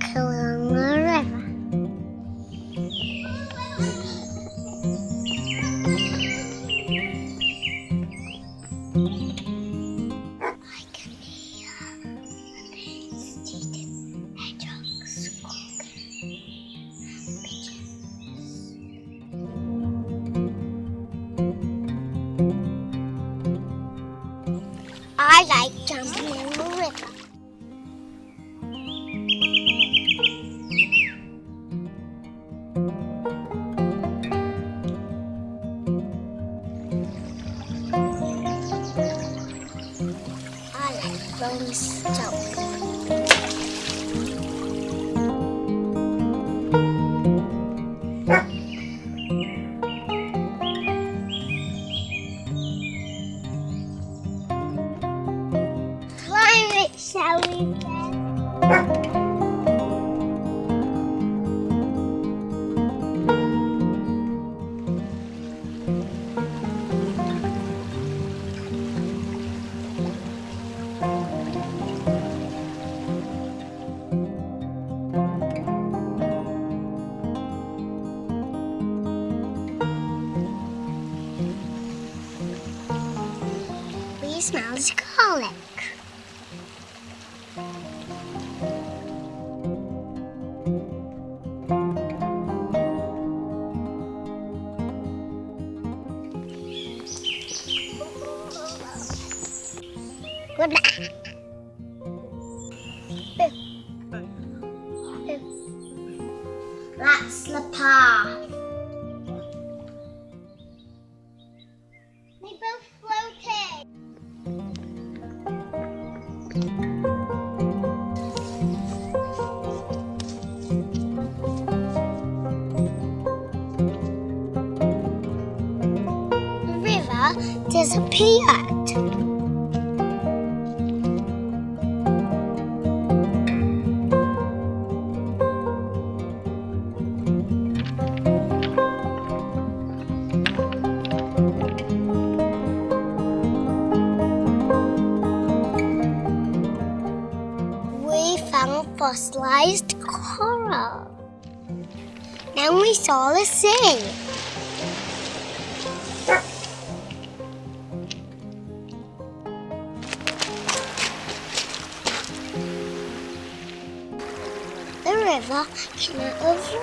the river. I like jumping in the river. I like. Climb it, shall we, We smells garlic. Good. That's the path. They both disappeared. Fossilized coral. Then we saw the sea. The river came out the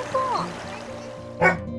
rock.